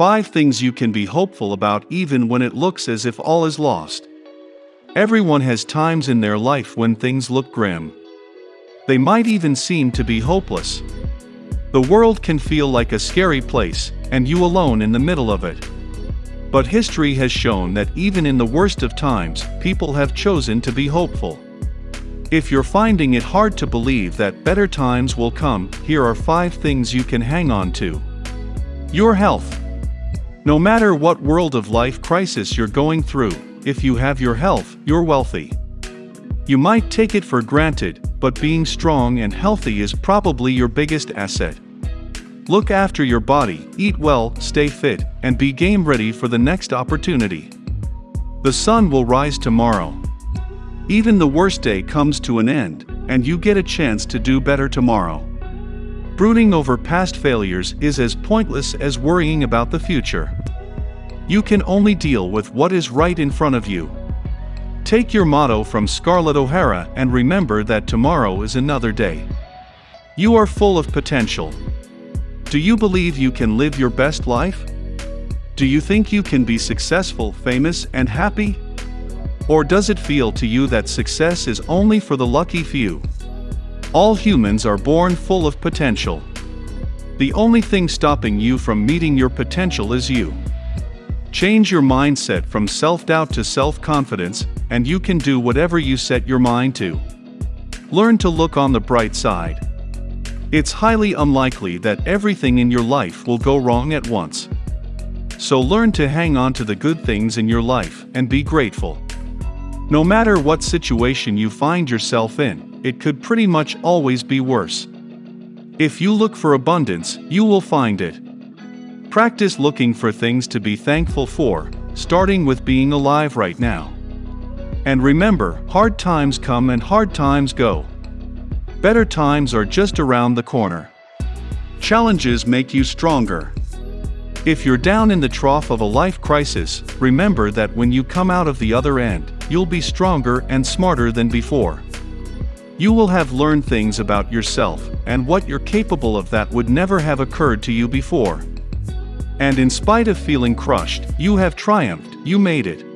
5 things you can be hopeful about even when it looks as if all is lost. Everyone has times in their life when things look grim. They might even seem to be hopeless. The world can feel like a scary place, and you alone in the middle of it. But history has shown that even in the worst of times, people have chosen to be hopeful. If you're finding it hard to believe that better times will come, here are 5 things you can hang on to. Your health. No matter what world of life crisis you're going through, if you have your health, you're wealthy. You might take it for granted, but being strong and healthy is probably your biggest asset. Look after your body, eat well, stay fit, and be game ready for the next opportunity. The sun will rise tomorrow. Even the worst day comes to an end, and you get a chance to do better tomorrow. Brooding over past failures is as pointless as worrying about the future. You can only deal with what is right in front of you. Take your motto from Scarlett O'Hara and remember that tomorrow is another day. You are full of potential. Do you believe you can live your best life? Do you think you can be successful, famous, and happy? Or does it feel to you that success is only for the lucky few? All humans are born full of potential. The only thing stopping you from meeting your potential is you. Change your mindset from self-doubt to self-confidence, and you can do whatever you set your mind to. Learn to look on the bright side. It's highly unlikely that everything in your life will go wrong at once. So learn to hang on to the good things in your life and be grateful. No matter what situation you find yourself in, it could pretty much always be worse. If you look for abundance, you will find it. Practice looking for things to be thankful for, starting with being alive right now. And remember, hard times come and hard times go. Better times are just around the corner. Challenges make you stronger. If you're down in the trough of a life crisis, remember that when you come out of the other end, you'll be stronger and smarter than before. You will have learned things about yourself and what you're capable of that would never have occurred to you before. And in spite of feeling crushed, you have triumphed, you made it.